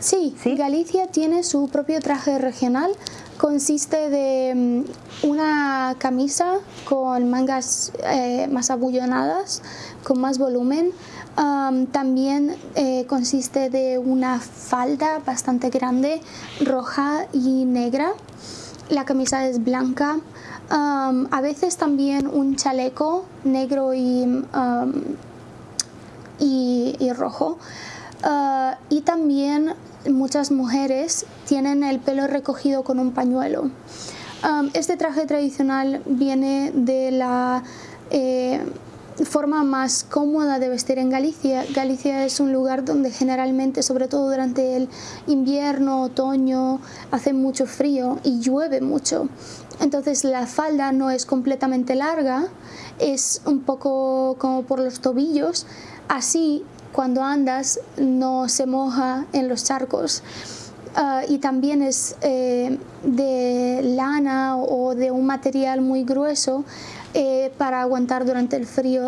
Sí, Galicia tiene su propio traje regional. Consiste de mm, una camisa con mangas eh, más abullonadas, con más volumen. también eh, consiste de una falda bastante grande, roja y negra. La camisa es blanca. a veces también un chaleco negro y, y, rojo. Ah, y también muchas mujeres tienen el pelo recogido con un pañuelo. este traje tradicional viene de la eh, forma más cómoda de vestir en Galicia. Galicia es un lugar donde generalmente, sobre todo durante el invierno, otoño, hace mucho frío y llueve mucho. Entonces la falda no es completamente larga, es un poco como por los tobillos. Así cuando andas no se moja en los charcos. Ah, y también es eh, de lana o de un material muy grueso eh, para aguantar durante el frío